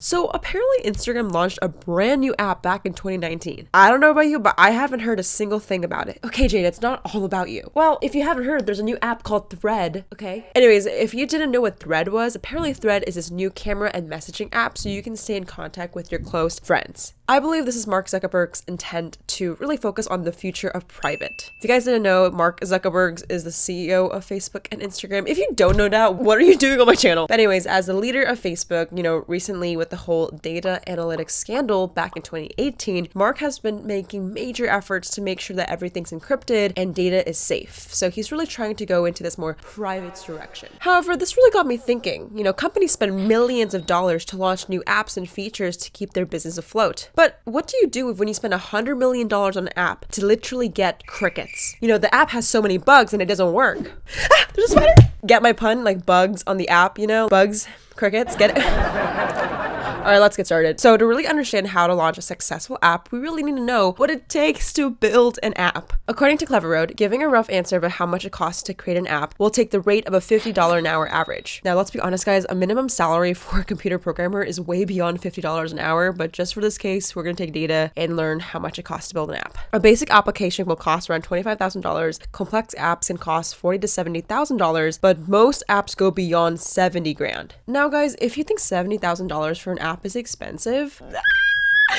So apparently Instagram launched a brand new app back in 2019. I don't know about you, but I haven't heard a single thing about it. Okay, Jade, it's not all about you. Well, if you haven't heard, there's a new app called Thread, okay? Anyways, if you didn't know what Thread was, apparently Thread is this new camera and messaging app so you can stay in contact with your close friends. I believe this is Mark Zuckerberg's intent to really focus on the future of private. If you guys didn't know, Mark Zuckerberg is the CEO of Facebook and Instagram. If you don't know that, what are you doing on my channel? But anyways, as the leader of Facebook, you know, recently with the whole data analytics scandal back in 2018, Mark has been making major efforts to make sure that everything's encrypted and data is safe. So he's really trying to go into this more private direction. However, this really got me thinking. You know, companies spend millions of dollars to launch new apps and features to keep their business afloat. But what do you do when you spend a hundred million dollars on an app to literally get crickets? You know, the app has so many bugs and it doesn't work. Ah, there's a spider! Get my pun? Like bugs on the app, you know? Bugs, crickets, get it? All right, let's get started. So to really understand how to launch a successful app, we really need to know what it takes to build an app. According to Cleveroad, giving a rough answer about how much it costs to create an app will take the rate of a $50 an hour average. Now, let's be honest, guys, a minimum salary for a computer programmer is way beyond $50 an hour, but just for this case, we're gonna take data and learn how much it costs to build an app. A basic application will cost around $25,000. Complex apps can cost forty to $70,000, but most apps go beyond 70 grand. Now, guys, if you think $70,000 for an app is expensive,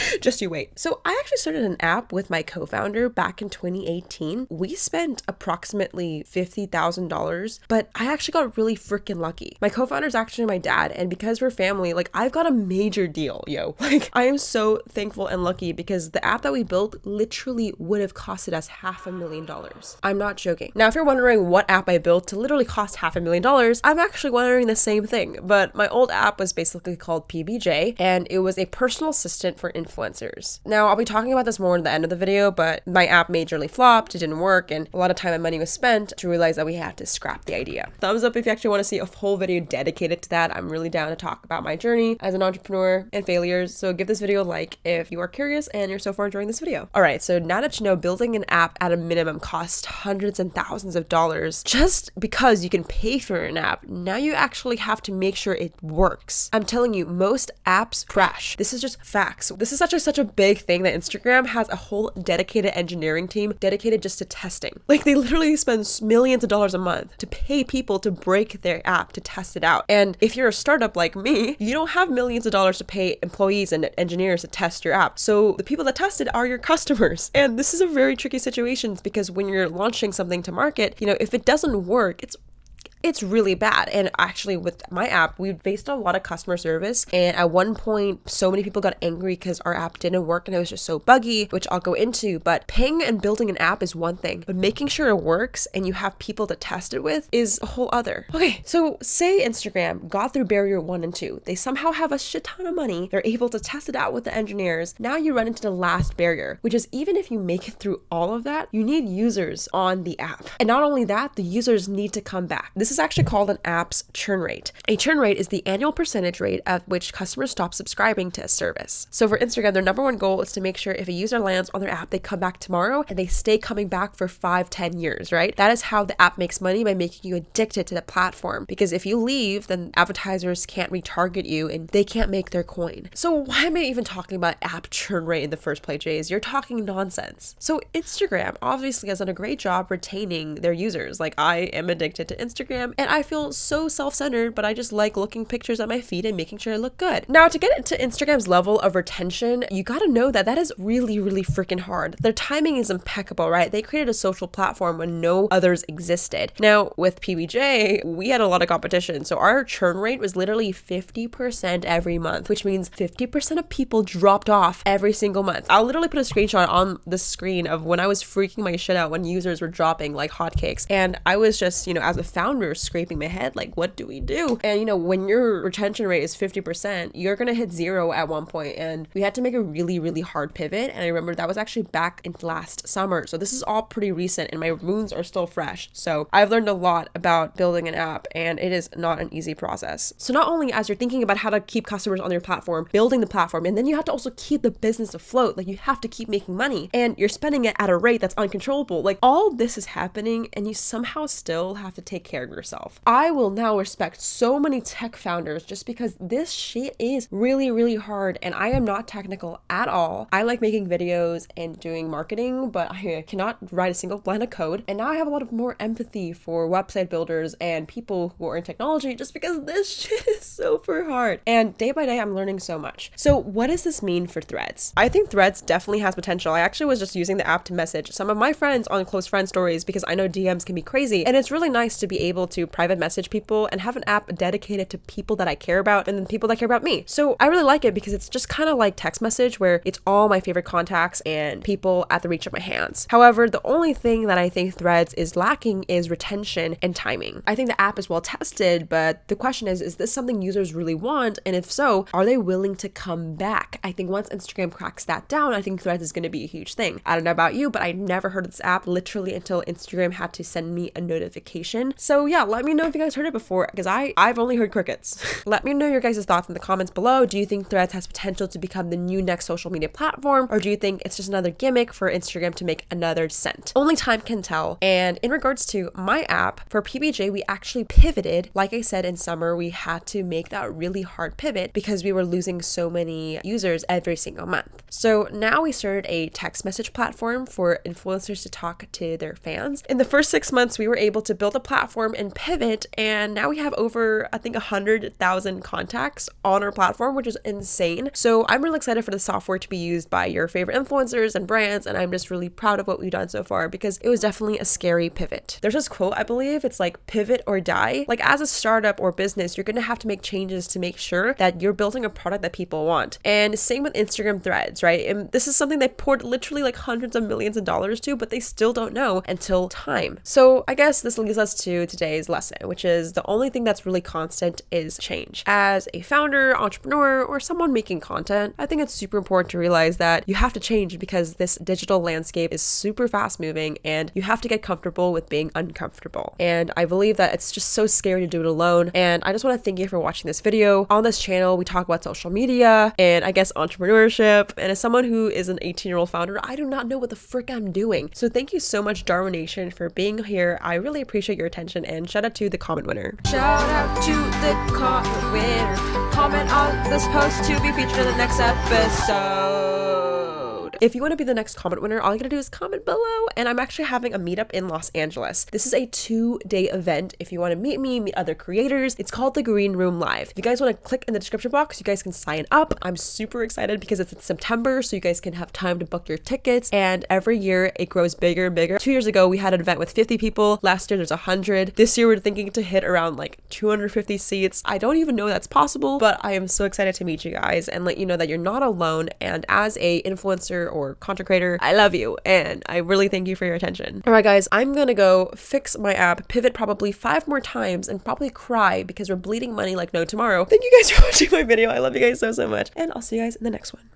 just you wait. So, I actually started an app with my co founder back in 2018. We spent approximately $50,000, but I actually got really freaking lucky. My co founder is actually my dad, and because we're family, like, I've got a major deal, yo. Like, I am so thankful and lucky because the app that we built literally would have costed us half a million dollars. I'm not joking. Now, if you're wondering what app I built to literally cost half a million dollars, I'm actually wondering the same thing. But my old app was basically called PBJ, and it was a personal assistant for influencers. Now, I'll be talking about this more in the end of the video, but my app majorly flopped, it didn't work, and a lot of time and money was spent to realize that we had to scrap the idea. Thumbs up if you actually want to see a whole video dedicated to that. I'm really down to talk about my journey as an entrepreneur and failures, so give this video a like if you are curious and you're so far enjoying this video. All right, so now that you know building an app at a minimum costs hundreds and thousands of dollars, just because you can pay for an app, now you actually have to make sure it works. I'm telling you, most apps crash. This is just facts. This is such a such a big thing that Instagram has a whole dedicated engineering team dedicated just to testing. Like they literally spend millions of dollars a month to pay people to break their app to test it out. And if you're a startup like me, you don't have millions of dollars to pay employees and engineers to test your app. So the people that test it are your customers. And this is a very tricky situation because when you're launching something to market, you know, if it doesn't work, it's it's really bad. And actually, with my app, we faced a lot of customer service. And at one point, so many people got angry because our app didn't work and it was just so buggy, which I'll go into. But ping and building an app is one thing, but making sure it works and you have people to test it with is a whole other. Okay, so say Instagram got through barrier one and two. They somehow have a shit ton of money. They're able to test it out with the engineers. Now you run into the last barrier, which is even if you make it through all of that, you need users on the app. And not only that, the users need to come back. This is actually called an app's churn rate. A churn rate is the annual percentage rate at which customers stop subscribing to a service. So for Instagram, their number one goal is to make sure if a user lands on their app, they come back tomorrow and they stay coming back for five, ten years, right? That is how the app makes money by making you addicted to the platform. Because if you leave, then advertisers can't retarget you and they can't make their coin. So why am I even talking about app churn rate in the first place, Jays? You're talking nonsense. So Instagram obviously has done a great job retaining their users. Like I am addicted to Instagram and I feel so self-centered, but I just like looking pictures at my feed and making sure I look good. Now to get into Instagram's level of retention, you gotta know that that is really, really freaking hard. Their timing is impeccable, right? They created a social platform when no others existed. Now with PBJ, we had a lot of competition. So our churn rate was literally 50% every month, which means 50% of people dropped off every single month. I'll literally put a screenshot on the screen of when I was freaking my shit out when users were dropping like hotcakes. And I was just, you know, as a founder, scraping my head like, what do we do? And, you know, when your retention rate is 50%, you're to hit zero at one point. And we had to make a really, really hard pivot. And I remember that was actually back in last summer. So this is all pretty recent and my wounds are still fresh. So I've learned a lot about building an app and it is not an easy process. So not only as you're thinking about how to keep customers on your platform, building the platform, and then you have to also keep the business afloat. Like you have to keep making money and you're spending it at a rate that's uncontrollable. Like all this is happening and you somehow still have to take care of I will now respect so many tech founders just because this shit is really, really hard and I am not technical at all. I like making videos and doing marketing, but I uh, cannot write a single line of code. And now I have a lot of more empathy for website builders and people who are in technology just because this shit is super hard. And day by day, I'm learning so much. So, what does this mean for threads? I think threads definitely has potential. I actually was just using the app to message some of my friends on close friend stories because I know DMs can be crazy. And it's really nice to be able to private message people and have an app dedicated to people that I care about and then people that care about me. So, I really like it because it's just kind of like text message where it's all my favorite contacts and people at the reach of my hands. However, the only thing that I think threads is lacking is retention and timing. I think the app is well tested, but the question is is this something users really want? And if so, are they willing to come back? I think once Instagram cracks that down, I think Threads is going to be a huge thing. I don't know about you, but I never heard of this app literally until Instagram had to send me a notification. So yeah, let me know if you guys heard it before because I I've only heard crickets. let me know your guys' thoughts in the comments below. Do you think Threads has potential to become the new next social media platform or do you think it's just another gimmick for Instagram to make another cent? Only time can tell. And in regards to my app for PBJ, we actually pivoted. Like I said in summer, we had to make that really hard pivot because we were losing so many users every single month. So now we started a text message platform for influencers to talk to their fans. In the first six months, we were able to build a platform and pivot, and now we have over, I think, 100,000 contacts on our platform, which is insane. So I'm really excited for the software to be used by your favorite influencers and brands, and I'm just really proud of what we've done so far because it was definitely a scary pivot. There's this quote, I believe, it's like pivot or die. Like as a startup or business, you're gonna have to make changes to make sure that you're building a product that people want. And same with Instagram threads, right? And this is something they poured literally like hundreds of millions of dollars to, but they still don't know until time. So I guess this leads us to today's lesson, which is the only thing that's really constant is change. As a founder, entrepreneur, or someone making content, I think it's super important to realize that you have to change because this digital landscape is super fast moving and you have to get comfortable with being uncomfortable. And I believe that it's just so scary to do it alone. And I just want to thank you for watching this video. On this channel, we talk about social media and I guess entrepreneurship. And as someone who is an 18 year old founder, I do not know what the frick I'm doing. So thank you so much, Darwin Nation, for being here. I really appreciate your attention and shout out to the comment winner. Shout out to the comment winner. Comment on this post to be featured in the next episode. If you want to be the next comment winner, all you gotta do is comment below. And I'm actually having a meetup in Los Angeles. This is a two day event. If you want to meet me, meet other creators, it's called the Green Room Live. If you guys want to click in the description box, you guys can sign up. I'm super excited because it's in September, so you guys can have time to book your tickets. And every year it grows bigger and bigger. Two years ago, we had an event with 50 people. Last year, there's 100. This year, we're thinking to hit around like 250 seats. I don't even know that's possible, but I am so excited to meet you guys and let you know that you're not alone. And as a influencer or content creator, I love you and I really thank you for your attention. All right, guys, I'm gonna go fix my app, pivot probably five more times, and probably cry because we're bleeding money like no tomorrow. Thank you guys for watching my video. I love you guys so, so much. And I'll see you guys in the next one.